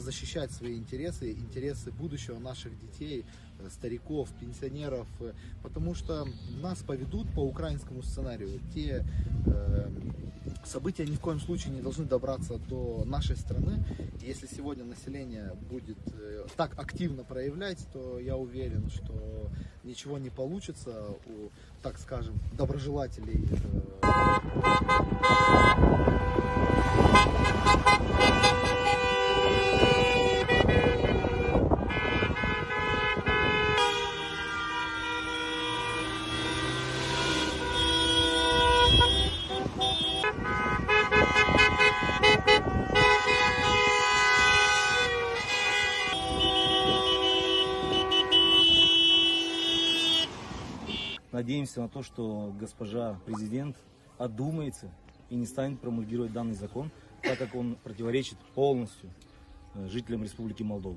защищать свои интересы, интересы будущего наших детей, э, стариков, пенсионеров, э, потому что нас поведут по украинскому сценарию. Те э, события ни в коем случае не должны добраться до нашей страны. Если сегодня население будет э, так активно проявлять, то я уверен, что ничего не получится у, так скажем, доброжелателей. э, Надеемся на то, что госпожа президент одумается и не станет промульгировать данный закон, так как он противоречит полностью э, жителям Республики Молдова.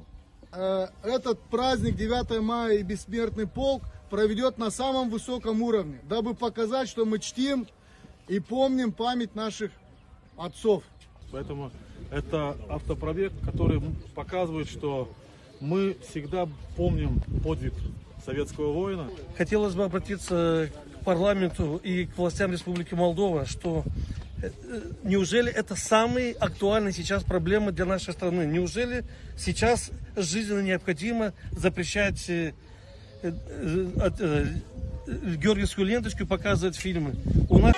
Э, этот праздник 9 мая и Бессмертный полк проведет на самом высоком уровне, дабы показать, что мы чтим и помним память наших отцов. Поэтому это автопробег, который показывает, что мы всегда помним подвиг советского воина. Хотелось бы обратиться к парламенту и к властям Республики Молдова, что э, неужели это самые актуальные сейчас проблемы для нашей страны? Неужели сейчас жизненно необходимо запрещать э, э, георгиевскую ленточку показывать фильмы? У нас